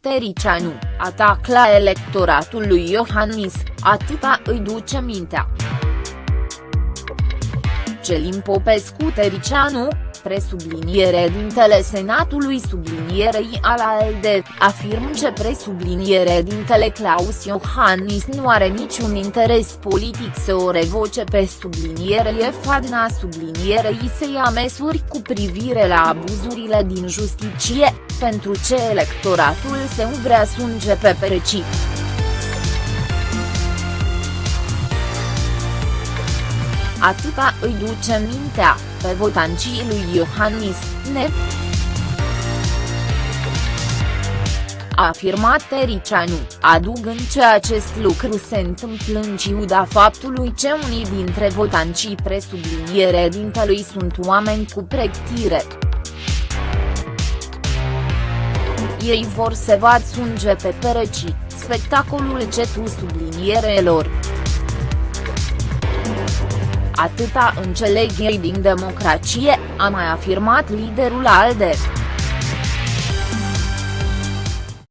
Tericianu, atac la electoratul lui Iohannis, atâta îi duce mintea. Celin Popescu Tericianu, presubliniere dintele Senatului sublinierei al ALDE, afirm că presubliniere dintele Claus Iohannis nu are niciun interes politic să o revoce pe sublinierie fadna sublinierei să ia măsuri cu privire la abuzurile din justiție, pentru ce electoratul său vrea sunge pe perecit. Atâta îi duce mintea, pe votancii lui Iohannis, ne. A afirmat Tericianu, adugând că acest lucru se întâmplă în ciuda faptului că unii dintre votancii presubliniere dintelui sunt oameni cu pregătire. Ei vor să vad sunge pe pereci, spectacolul cetu sublinierelor. Atâta înțeleg ei din democrație, a mai afirmat liderul ALDE.